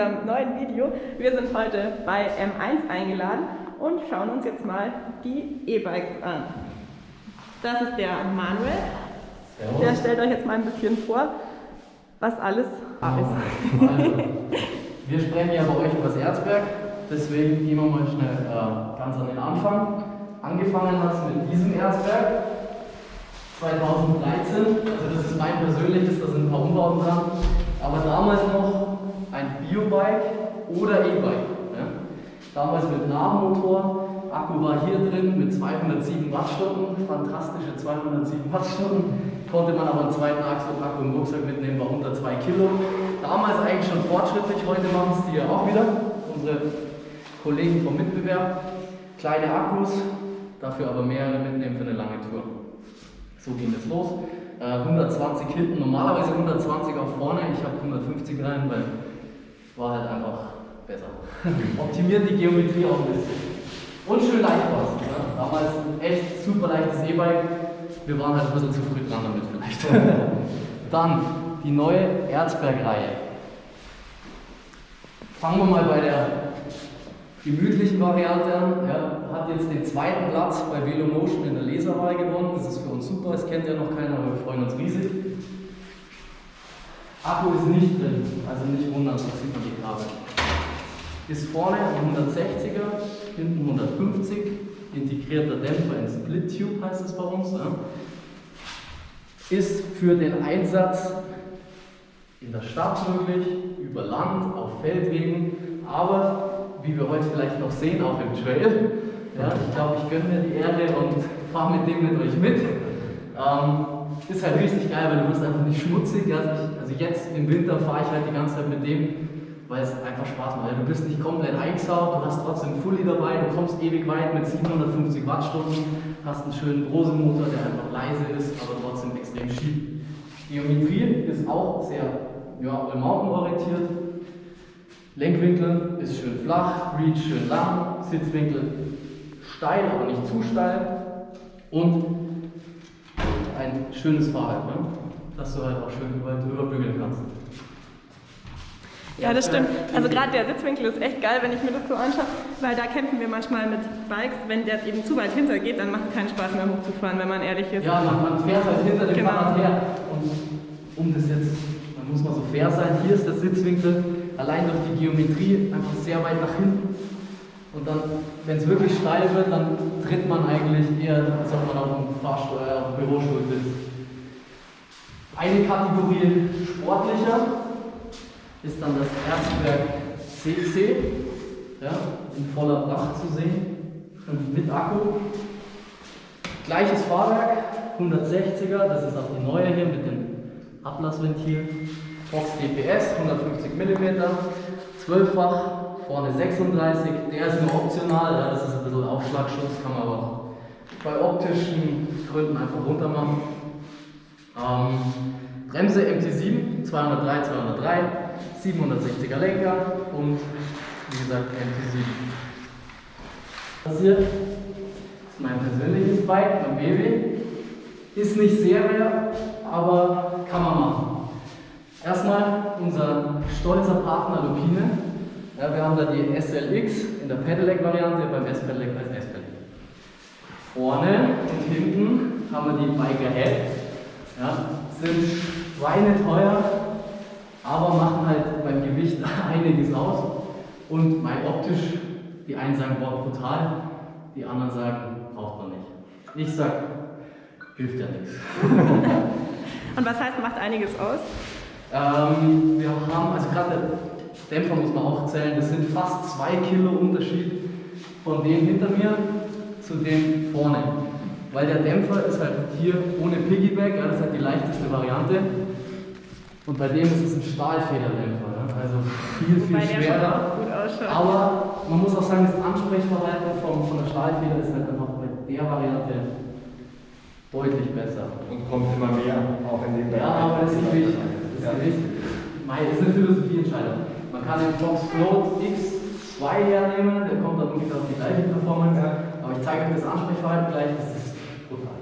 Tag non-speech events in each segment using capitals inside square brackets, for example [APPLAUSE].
unserem neuen Video. Wir sind heute bei M1 eingeladen und schauen uns jetzt mal die E-Bikes an. Das ist der Manuel. Servus. Der stellt euch jetzt mal ein bisschen vor, was alles da ist. Also, [LAUGHS] wir sprechen ja bei euch über das Erzberg, deswegen gehen wir mal schnell äh, ganz an den Anfang. Angefangen hat es mit diesem Erzberg 2013, also das ist mein persönliches, da sind ein paar Umbauten dran, aber damals noch ein Biobike oder E-Bike. Ja? Damals mit Nahmotor, Akku war hier drin mit 207 Wattstunden, fantastische 207 Wattstunden, konnte man aber einen zweiten Akku im Rucksack mitnehmen, war unter 2 Kilo. Damals eigentlich schon fortschrittlich, heute machen es die ja auch wieder, unsere Kollegen vom Mitbewerb. Kleine Akkus, dafür aber mehrere mitnehmen für eine lange Tour. So ging es los. 120 äh, hinten, normalerweise 120 auf vorne, ich habe 150 rein, weil war halt einfach besser. [LAUGHS] Optimiert die Geometrie auch ein bisschen. Und schön leicht war es. Ne? Damals echt super leichtes E-Bike. Wir waren halt ein bisschen zu früh dran damit vielleicht. [LAUGHS] Dann die neue Erzberg-Reihe. Fangen wir mal bei der gemütlichen Variante an. Ja, hat jetzt den zweiten Platz bei Velomotion in der Leserwahl gewonnen. Das ist für uns super, das kennt ja noch keiner, aber wir freuen uns riesig. Akku ist nicht drin, also nicht wundern, da sieht man Kabel. Ist vorne ein 160er, hinten 150, integrierter Dämpfer in Split Tube heißt es bei uns. Ja. Ist für den Einsatz in der Stadt möglich, über Land, auf Feldwegen, aber wie wir heute vielleicht noch sehen, auch im Trail. Ja, ich glaube, ich gönne mir die Erde und fahre mit dem mit euch mit. Ähm, ist halt richtig geil, weil du wirst einfach nicht schmutzig. Also, ich, also jetzt im Winter fahre ich halt die ganze Zeit mit dem, weil es einfach Spaß macht. Du bist nicht komplett eingesaut, du hast trotzdem Fully dabei, du kommst ewig weit mit 750 Wattstunden, hast einen schönen Brose-Motor, der einfach leise ist, aber trotzdem extrem schief. Geometrie ist auch sehr ja, All-Mountain orientiert. Lenkwinkel ist schön flach, Reach schön lang, Sitzwinkel steil, aber nicht zu steil. Und ein schönes Fahrrad, ne? dass du halt auch schön überall drüber bügeln kannst. Ja, das stimmt. Also gerade der Sitzwinkel ist echt geil, wenn ich mir das so anschaue, weil da kämpfen wir manchmal mit Bikes, wenn der eben zu weit hinter geht, dann macht es keinen Spaß mehr hochzufahren, wenn man ehrlich ist. Ja, man, man fährt halt hinter dem genau. Fahrrad her. Und um das jetzt, dann muss man so fair sein, hier ist der Sitzwinkel allein durch die Geometrie einfach sehr weit nach hinten. Und dann, wenn es wirklich steil wird, dann tritt man eigentlich eher, als ob man auf dem Fahrstuhl, äh, auf dem Bürostuhl sitzt. Eine Kategorie sportlicher ist dann das Erzberg CC, ja, in voller Pracht zu sehen und mit Akku. Gleiches Fahrwerk, 160er, das ist auch die neue hier mit dem Ablassventil. Fox DPS, 150 mm, 12-fach, vorne 36, der ist nur optional, ja, das ist ein bisschen Aufschlagschutz, kann man aber bei optischen Gründen einfach runter machen. Ähm, Bremse MT7, 203, 203, 760er Lenker und wie gesagt MT7. Das hier ist mein persönliches Bike, mein Baby. Ist nicht Serie, aber kann man machen. Erstmal unser stolzer Partner Lupine. Ja, wir haben da die SLX in der Pedelec-Variante, beim S-Pedelec als S-Pedelec. Vorne und hinten haben wir die Biker Head. Ja, sind schweineteuer, aber machen halt beim Gewicht [LAUGHS] einiges aus. Und mein optisch, die einen sagen, boah, brutal, die anderen sagen, braucht man nicht. Ich sag, hilft ja nichts. [LAUGHS] Und was heißt, macht einiges aus? Ähm, wir haben, also gerade der Dämpfer muss man auch zählen, das sind fast zwei Kilo Unterschied von dem hinter mir zu dem vorne. Weil der Dämpfer ist halt hier ohne Piggyback, ja, das ist halt die leichteste Variante. Und bei dem ist es ein Stahlfederdämpfer, ja, also viel, viel Wobei schwerer. Aber man muss auch sagen, das Ansprechverhalten von, von der Stahlfeder ist halt einfach bei der Variante deutlich besser. Und kommt immer mehr auch in dem Bereich. Ja, aber das ist natürlich das ja. Gewicht. Das ist eine Philosophieentscheidung. Man kann den Fox Float X2 hernehmen, der kommt dann ungefähr auf die gleiche Performance. Ja. Aber ich zeige euch das Ansprechverhalten gleich, das ist brutal.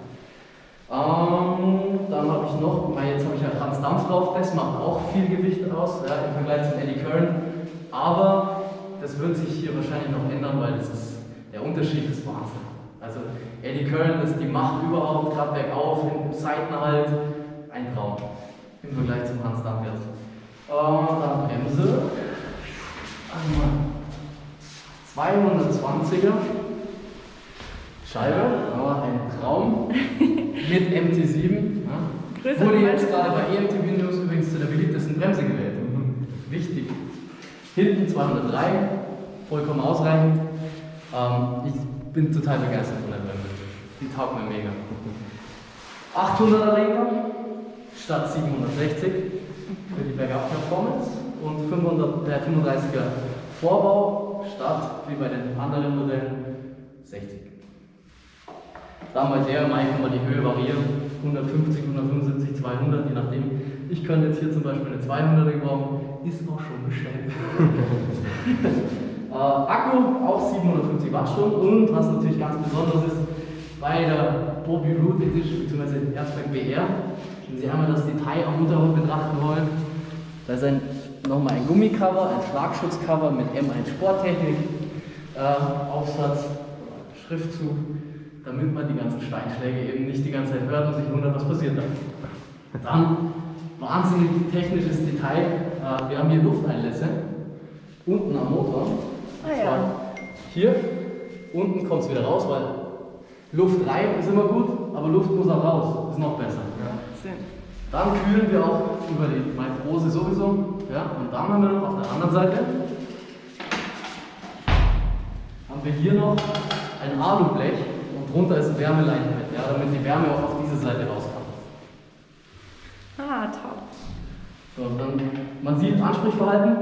Ähm, dann habe ich noch, jetzt habe ich ja Franz Dampf drauf, das macht auch viel Gewicht aus, ja, im Vergleich zum Eddie Kern. aber das wird sich hier wahrscheinlich noch ändern, weil das ist, der Unterschied ist Wahnsinn. Also Eddie Curran ist die Macht überhaupt, gerade bergauf, im Seitenhalt, ein Traum im Vergleich zum Hans Dampfers. Und dann Bremse, einmal 220er Scheibe, ja, ein Traum [LAUGHS] mit MT7. Ja. Wurde jetzt gerade bei EMTV News übrigens zu der beliebtesten Bremse gewählt. Mhm. Wichtig. Hinten 203, vollkommen ausreichend. Ähm, ich bin total begeistert von der Bremse. Die taugt mir mega. 800er Lenker statt 760 für die Bergab-Performance und 500, äh, 35er Vorbau statt, wie bei den anderen Modellen, 60. Dann bei der Mai kann man die Höhe variieren, 150, 175, 200, je nachdem. Ich könnte jetzt hier zum Beispiel eine 200er gebrauchen, ist auch schon bestellt. [LAUGHS] äh, Akku auch 750 Wattstunden und was natürlich ganz besonders ist, bei der Bobby Root Edition bzw. Erzberg BR, wenn Sie einmal das Detail am Motorhaut betrachten wollen, da ist ein, nochmal ein Gummicover, ein Schlagschutzcover mit M1 Sporttechnik, äh, Aufsatz, Schriftzug, damit man die ganzen Steinschläge eben nicht die ganze Zeit hört und sich wundert, was passiert da. Dann wahnsinnig technisches Detail. Äh, wir haben hier Lufteinlässe unten am Motor. Ah, ja. Hier, unten kommt es wieder raus, weil Luft rein ist immer gut, aber Luft muss auch raus, ist noch besser. Ja. Dann kühlen wir auch über die Matrose sowieso. Ja, und dann haben wir noch auf der anderen Seite haben wir hier noch ein Alublech und drunter ist Wärmeleitfett, ja, damit die Wärme auch auf diese Seite rauskommt. Ah, top. So, dann, man sieht, Ansprechverhalten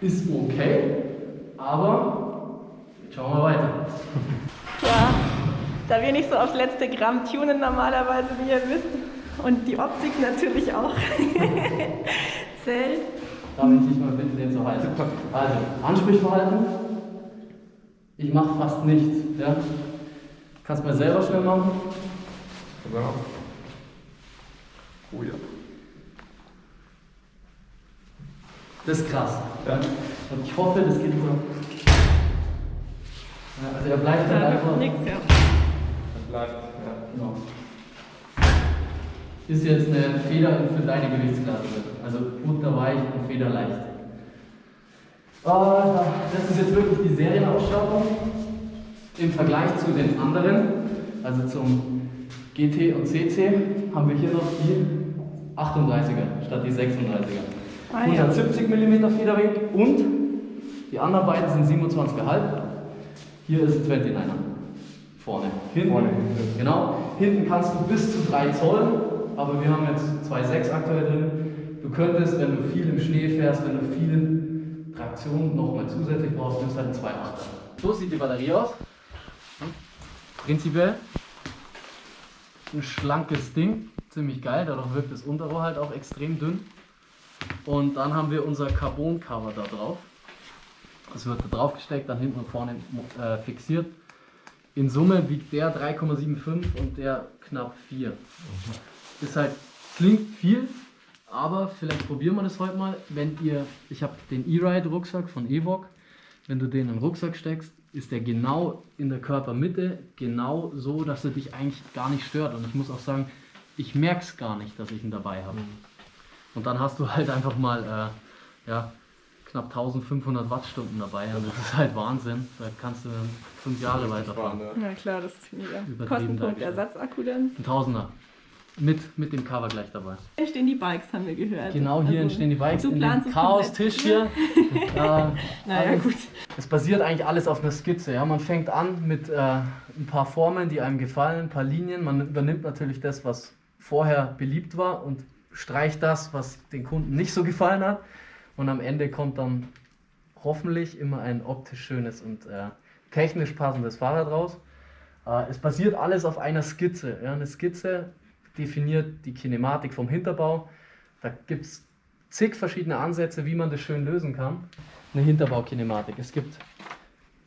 ist okay, aber jetzt schauen wir weiter. [LAUGHS] Ja, da wir nicht so aufs letzte Gramm tunen normalerweise, wie ihr wisst, und die Optik natürlich auch [LAUGHS] zählt. Darf ich dich mal bitten, den zu halten? Also, Ansprechverhalten. Ich mache fast nichts. Ja? Kannst mal selber schnell machen. Genau. Oh ja. Das ist krass. Ja. Und ich hoffe, das geht so. Ja, also er bleibt dann Da einfach. nix, ja. Das bleibt. Ja. Genau. Ist jetzt eine Feder für deine Gewichtsklasse. Also butterweich und federleicht. Ah, das ist jetzt wirklich die Serienausstattung im Vergleich zu den anderen. Also zum GT und CC haben wir hier noch die 38er statt die 36er. Ah, ja. 170 mm Federweg und die anderen beiden sind 27,5. Hier ist 29er. Vorne. Hinten. Vorne. Genau. Hinten kannst du bis zu 3 Zoll, aber wir haben jetzt 2,6 aktuell drin. Du könntest, wenn du viel im Schnee fährst, wenn du viel Traktion nochmal zusätzlich brauchst, nimmst halt einen 2,8er. So sieht die Batterie aus. Prinzipiell ein schlankes Ding, ziemlich geil, dadurch wirkt das Unterrohr halt auch extrem dünn. Und dann haben wir unser Carbon-Cover da drauf. Das wird da drauf gesteckt, dann hinten und vorne äh, fixiert. In Summe wiegt der 3,75 und der knapp 4. Ist halt, klingt viel, aber vielleicht probieren wir das heute mal. Wenn ihr, ich habe den E-Ride Rucksack von Evok, wenn du den in den Rucksack steckst, ist der genau in der Körpermitte, genau so, dass er dich eigentlich gar nicht stört. Und ich muss auch sagen, ich merke es gar nicht, dass ich ihn dabei habe. Und dann hast du halt einfach mal äh, ja, knapp 1500 Wattstunden dabei. Und das ist halt Wahnsinn. Da kannst du fünf Jahre weiterfahren. Na klar, das ist mega. Kostenpunkt. Ersatzakku dann. Ein Tausender. Mit, mit dem Cover gleich dabei. Hier entstehen die Bikes, haben wir gehört. Genau hier Also, entstehen die Bikes du in dem Chaos-Tisch hier. [LAUGHS] äh, [LAUGHS] Naja, alles- gut. Es basiert eigentlich alles auf einer Skizze. Ja? Man fängt an mit äh, ein paar Formeln, die einem gefallen, ein paar Linien. Man übernimmt natürlich das, was vorher beliebt war und streicht das, was den Kunden nicht so gefallen hat. Und am Ende kommt dann hoffentlich immer ein optisch schönes und äh, technisch passendes Fahrrad raus. Äh, es basiert alles auf einer Skizze. Ja? Eine Skizze definiert die Kinematik vom Hinterbau. Da gibt es zig verschiedene Ansätze, wie man das schön lösen kann. Eine Hinterbaukinematik. Es gibt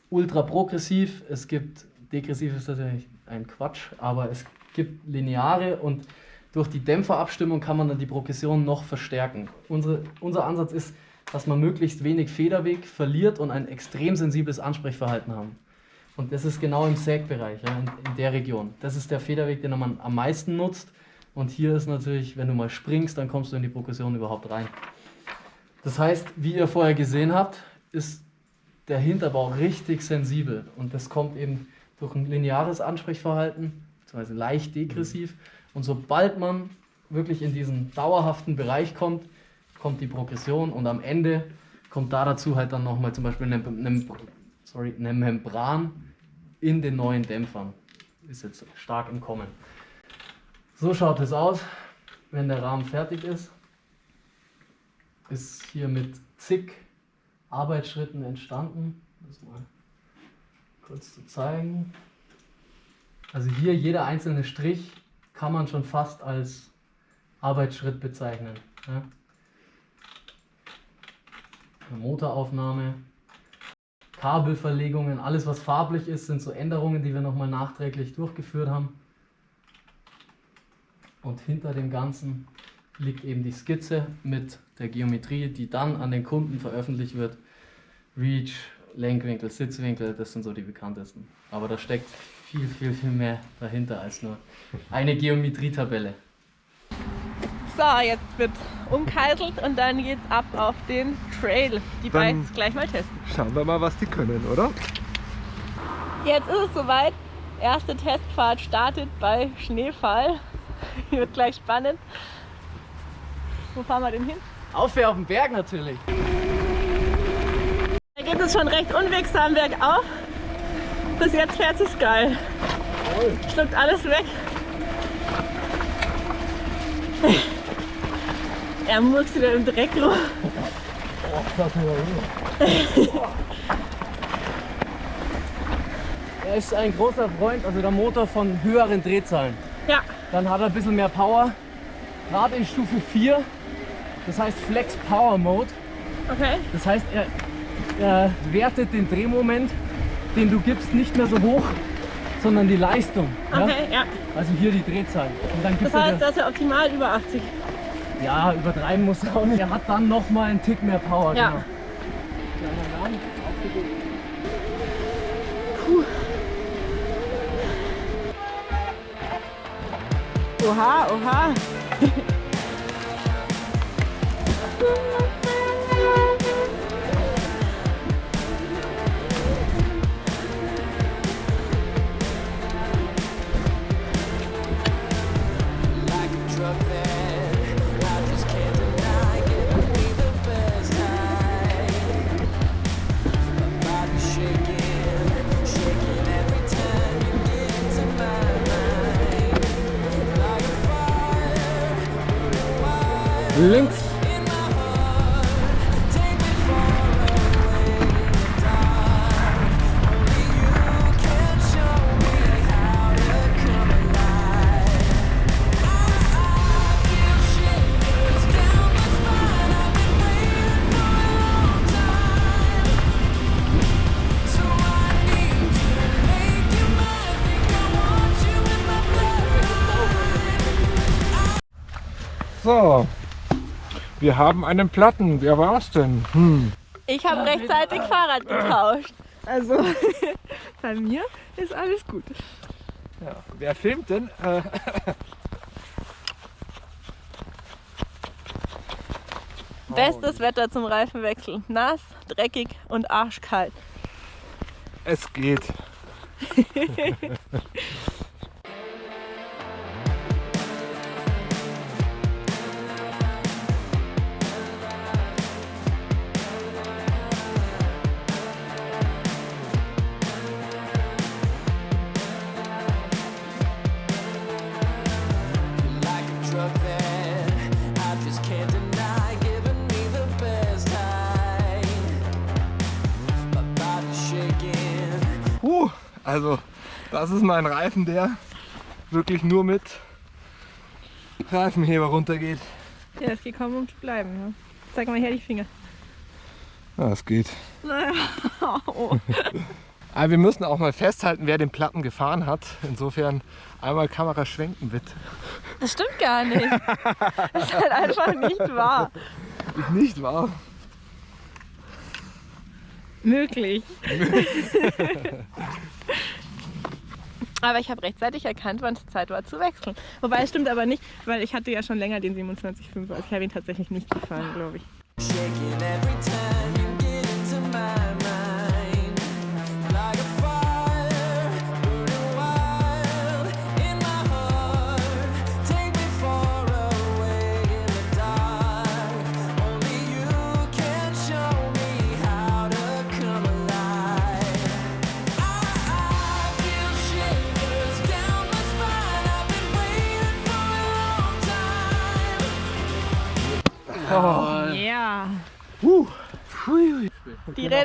ultra progressiv, es gibt degressiv ist natürlich ein Quatsch, aber es gibt lineare und durch die Dämpferabstimmung kann man dann die Progression noch verstärken. Unsere, unser Ansatz ist, dass man möglichst wenig Federweg verliert und ein extrem sensibles Ansprechverhalten haben. Und das ist genau im Sägbereich, ja, in, in der Region. Das ist der Federweg, den man am meisten nutzt. Und hier ist natürlich, wenn du mal springst, dann kommst du in die Progression überhaupt rein. Das heißt, wie ihr vorher gesehen habt, ist der Hinterbau richtig sensibel. Und das kommt eben durch ein lineares Ansprechverhalten, beziehungsweise leicht degressiv. Und sobald man wirklich in diesen dauerhaften Bereich kommt, kommt die Progression und am Ende kommt da dazu halt dann nochmal zum Beispiel eine, eine, sorry, eine Membran in den neuen Dämpfern. Ist jetzt stark im Kommen. So schaut es aus, wenn der Rahmen fertig ist. Ist hier mit zig Arbeitsschritten entstanden. Das mal kurz zu zeigen. Also hier jeder einzelne Strich kann man schon fast als Arbeitsschritt bezeichnen. Ja. Motoraufnahme, Kabelverlegungen, alles was farblich ist, sind so Änderungen, die wir nochmal nachträglich durchgeführt haben. Und hinter dem Ganzen liegt eben die Skizze mit der Geometrie, die dann an den Kunden veröffentlicht wird. Reach, Lenkwinkel, Sitzwinkel, das sind so die bekanntesten. Aber da steckt viel, viel, viel mehr dahinter als nur eine Geometrietabelle. So, jetzt wird umkeiselt und dann geht's ab auf den Trail. Die Dann- Bikes gleich mal testen. Schauen wir mal, was die können, oder? Jetzt ist es soweit. Erste Testfahrt startet bei Schneefall. [LAUGHS] wird gleich spannend. Wo fahren wir denn hin? Aufwärts auf den Berg natürlich. Da geht es schon recht unwegsam bergauf. Bis jetzt fährt sich's geil. Schluckt alles weg. [LAUGHS] Er murkst wieder im Dreck los. [LAUGHS] Er ist ein großer Freund, also der Motor von höheren Drehzahlen. Ja, Dann hat er ein bisschen mehr Power. Gerade in Stufe 4, das heißt Flex Power Mode. okay. Das heißt, er, er wertet den Drehmoment, den du gibst, nicht mehr so hoch, sondern die Leistung. Ja? Okay, ja. Also hier die Drehzahl. Und dann gibt Das er heißt, das ist ja optimal über 80. Ja, übertreiben muss er auch nicht. Er hat dann noch mal einen Tick mehr Power. Ja. Genau. Oha, oha. [LAUGHS] So, wir haben einen Platten. Wer war's denn? Hm. Ich habe rechtzeitig Fahrrad getauscht. Also [LAUGHS] bei mir ist alles gut. Ja. Wer filmt denn? Äh, [LAUGHS] Bestes Wetter zum Reifenwechsel. Nass, dreckig und arschkalt. es geht. [LAUGHS] also das ist mein Reifen, der wirklich nur mit Reifenheber runtergeht. Ja, es geht kaum um zu bleiben. Ne? Zeig mal her die Finger. Ja, es geht. Oh. Aber wir müssen auch mal festhalten, wer den Platten gefahren hat. Insofern einmal Kamera schwenken bitte. Das stimmt gar nicht. Das ist halt einfach nicht wahr. Ist nicht wahr. Möglich. [LAUGHS] aber ich habe rechtzeitig erkannt, wann es Zeit war zu wechseln. Wobei es stimmt aber nicht, weil ich hatte ja schon länger den 27,5. Also ich habe tatsächlich nicht gefahren, glaube ich.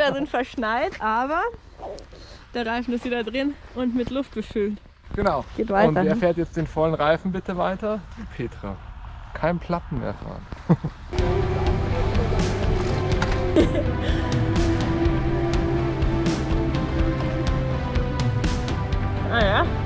Räder sind verschneit, aber der Reifen ist wieder drin und mit Luft befüllt. Genau. Geht weiter. Und wer fährt jetzt den vollen Reifen bitte weiter? Petra. Kein Platten mehr fahren. [LAUGHS] Ah ja.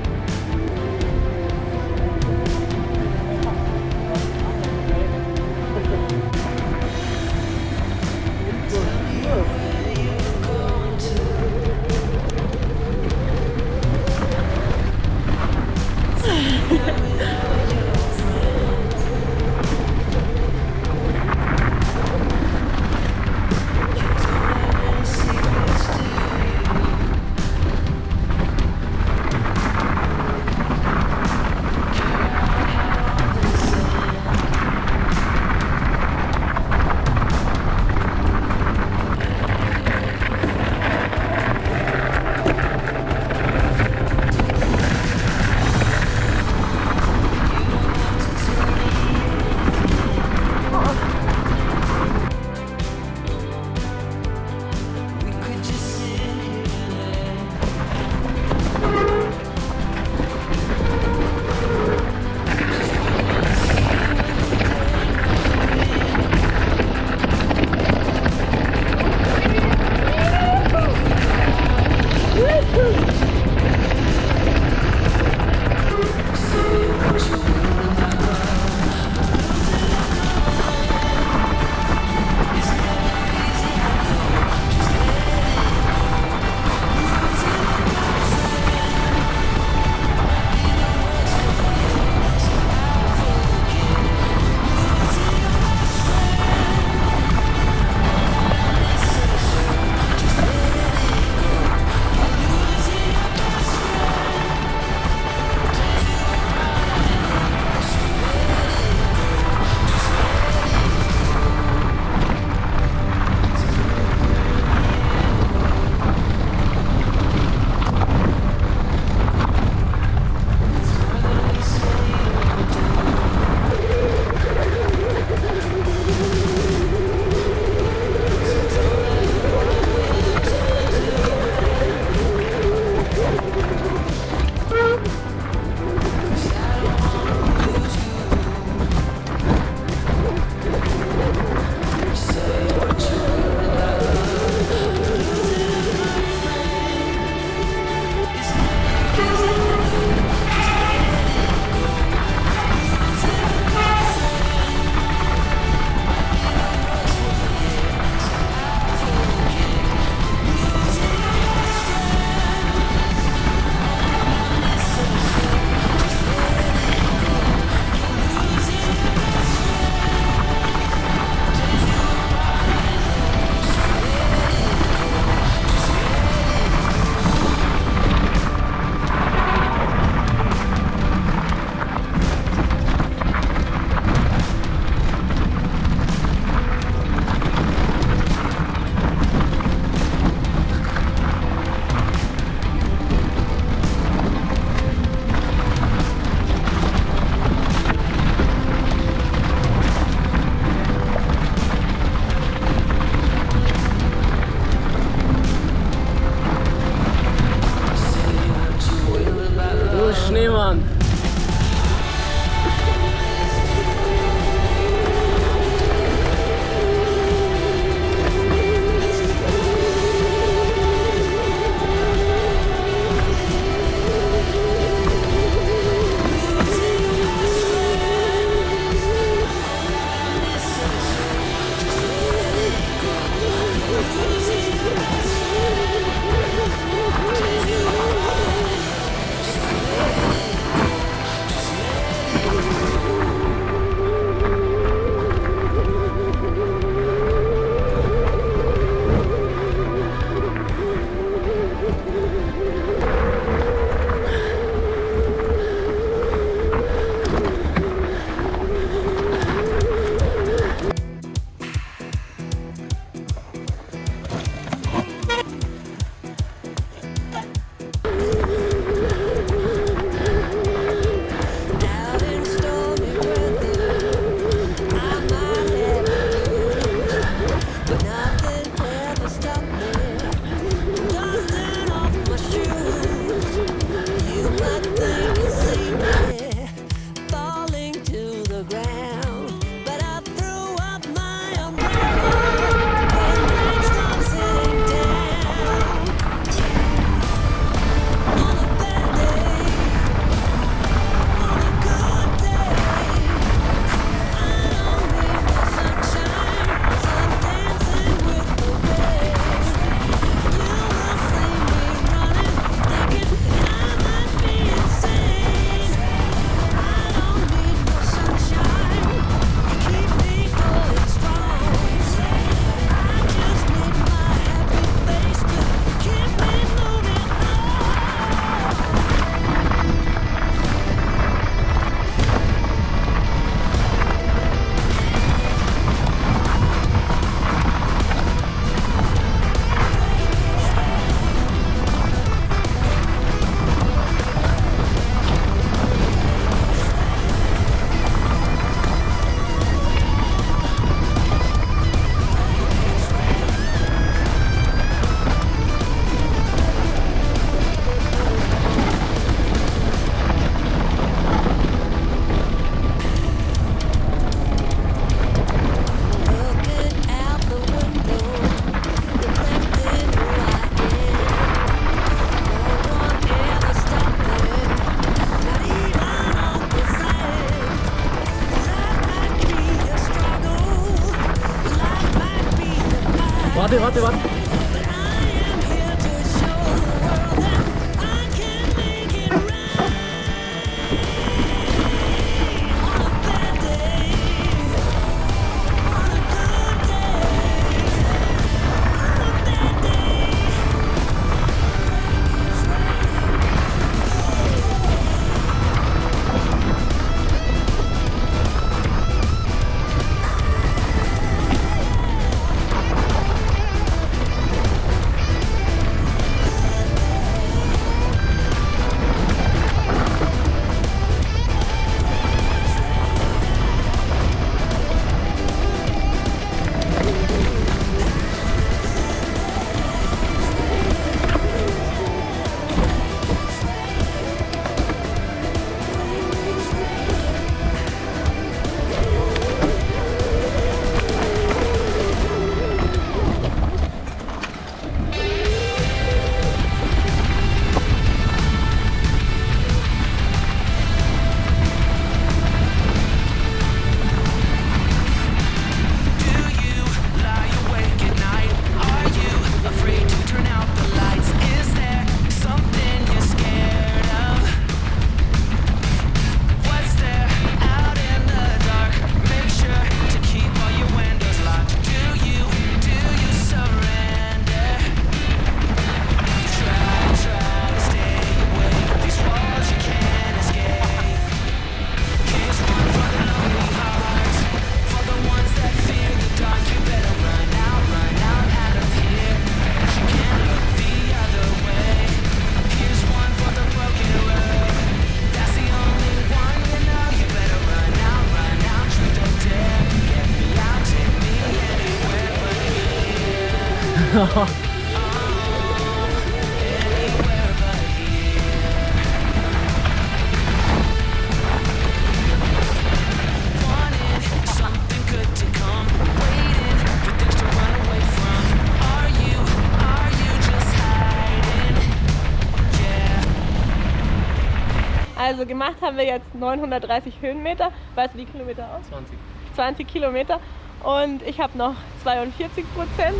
Wir jetzt 930 Höhenmeter. Weißt du die Kilometer aus? 20. 20 Kilometer. Und ich habe noch 42 Prozent.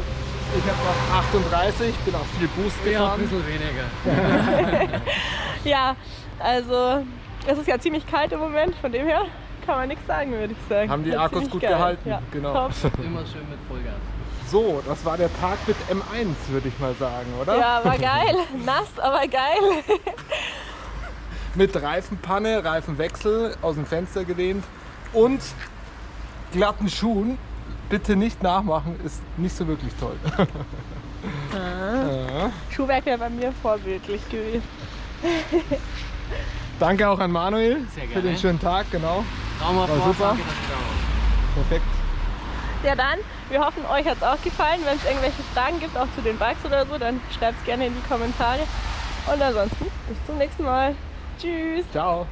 Ich habe noch 38, bin auch viel Boost Ja, ein gefahren. bisschen weniger. [LAUGHS] Ja, also es ist ja ziemlich kalt im Moment, von dem her kann man nichts sagen, würde ich sagen. Haben die Wird Akkus gut geil. gehalten, Ja, genau. Top. [LAUGHS] Immer schön mit Vollgas. So, das war der Tag mit M1, würde ich mal sagen, oder? Ja, war geil. [LAUGHS] Nass, aber geil. Mit Reifenpanne, Reifenwechsel, aus dem Fenster gelehnt und glatten Schuhen. Bitte nicht nachmachen, ist nicht so wirklich toll. Ja. [LAUGHS] Schuhwerk wäre bei mir vorbildlich gewesen. [LAUGHS] Danke auch an Manuel für den schönen Tag, genau. War super. Perfekt. Ja dann, wir hoffen, euch hat es auch gefallen. Wenn es irgendwelche Fragen gibt, auch zu den Bikes oder so, dann schreibt es gerne in die Kommentare. Und ansonsten bis zum nächsten Mal. Tschüss. Ciao.